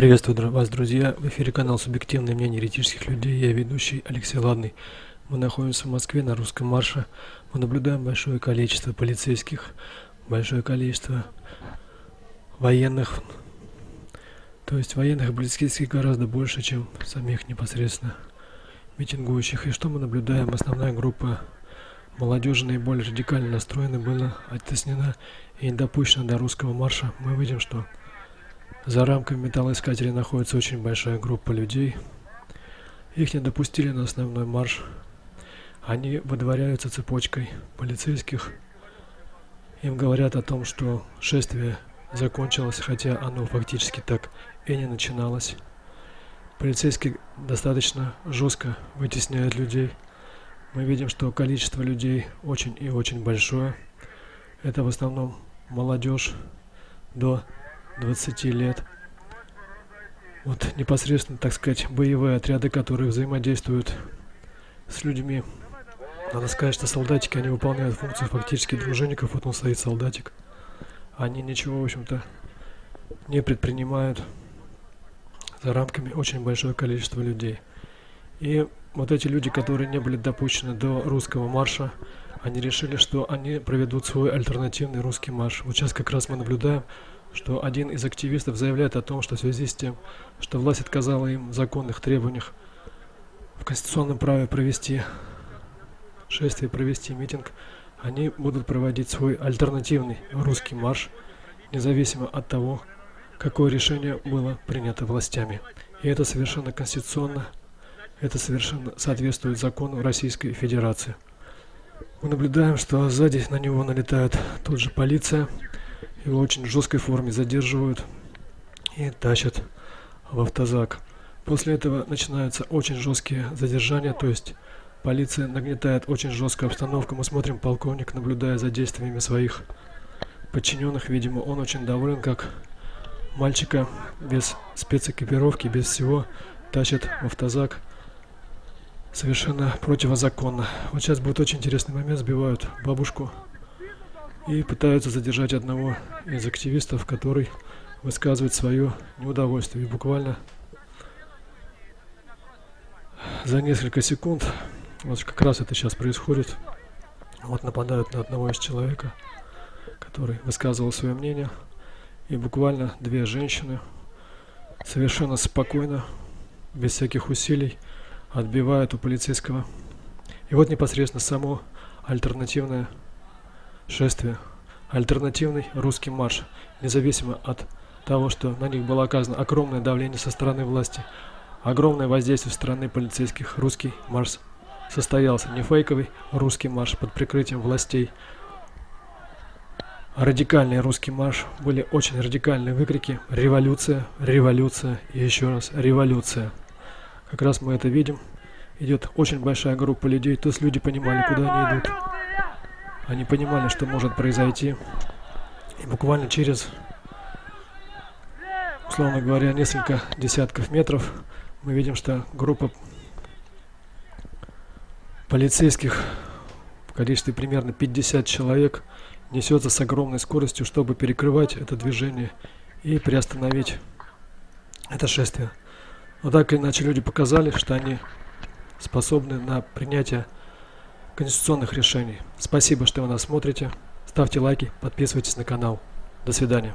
Приветствую вас, друзья! В эфире канал «Субъективное мнение еретических людей». Я ведущий Алексей Ладный. Мы находимся в Москве на русском марше. Мы наблюдаем большое количество полицейских, большое количество военных. То есть военных и полицейских гораздо больше, чем самих непосредственно митингующих. И что мы наблюдаем? Основная группа молодежи наиболее радикально настроена была оттеснена и не допущена до русского марша. Мы видим, что за рамками металлоискателей находится очень большая группа людей. Их не допустили на основной марш. Они выдворяются цепочкой полицейских. Им говорят о том, что шествие закончилось, хотя оно фактически так и не начиналось. Полицейские достаточно жестко вытесняют людей. Мы видим, что количество людей очень и очень большое. Это в основном молодежь до 20 лет. Вот непосредственно, так сказать, боевые отряды, которые взаимодействуют с людьми. Надо сказать, что солдатики, они выполняют функцию фактически дружинников. Вот он стоит, солдатик. Они ничего, в общем-то, не предпринимают за рамками очень большое количество людей. И вот эти люди, которые не были допущены до русского марша, они решили, что они проведут свой альтернативный русский марш. Вот сейчас как раз мы наблюдаем, что один из активистов заявляет о том, что в связи с тем, что власть отказала им в законных требованиях в конституционном праве провести шествие, провести митинг, они будут проводить свой альтернативный русский марш, независимо от того, какое решение было принято властями. И это совершенно конституционно, это совершенно соответствует закону Российской Федерации. Мы наблюдаем, что сзади на него налетает тут же полиция, его очень жесткой форме задерживают и тащат в автозак. После этого начинаются очень жесткие задержания, то есть полиция нагнетает очень жесткую обстановку. Мы смотрим, полковник, наблюдая за действиями своих подчиненных, видимо, он очень доволен, как мальчика без спецэкипировки, без всего тащат в автозак совершенно противозаконно. Вот сейчас будет очень интересный момент, сбивают бабушку и пытаются задержать одного из активистов, который высказывает свое неудовольствие. И буквально за несколько секунд, вот как раз это сейчас происходит, вот нападают на одного из человека, который высказывал свое мнение, и буквально две женщины совершенно спокойно, без всяких усилий, отбивают у полицейского. И вот непосредственно само альтернативное шествие, альтернативный русский марш, независимо от того, что на них было оказано огромное давление со стороны власти, огромное воздействие со стороны полицейских, русский марш состоялся, не фейковый русский марш под прикрытием властей, радикальный русский марш, были очень радикальные выкрики «Революция! Революция!» и еще раз «Революция!». Как раз мы это видим. Идет очень большая группа людей, то есть люди понимали, куда они идут. Они понимали, что может произойти. И буквально через, условно говоря, несколько десятков метров мы видим, что группа полицейских в количестве примерно 50 человек несется с огромной скоростью, чтобы перекрывать это движение и приостановить это шествие. Но так или иначе люди показали, что они способны на принятие конституционных решений. Спасибо, что вы нас смотрите. Ставьте лайки, подписывайтесь на канал. До свидания.